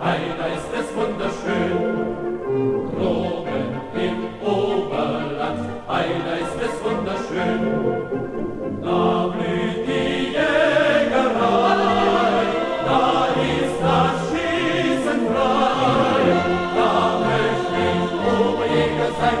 ei, ist es wunderschön. Droben im Oberland, ei, ist es wunderschön. Da blüht die Jägerei, da ist das Schießen frei. Da möchte ich Oberjäger sein,